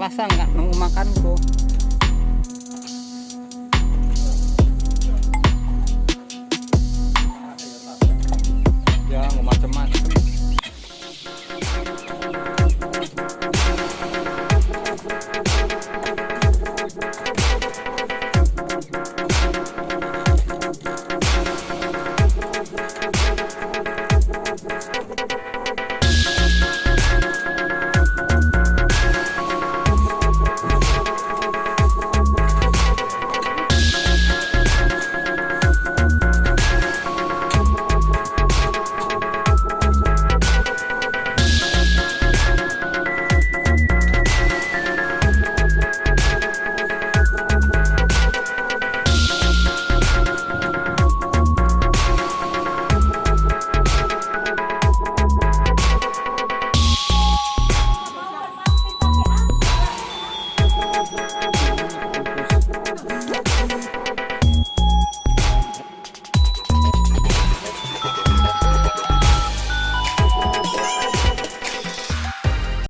rasa nggak nunggu makan tuh.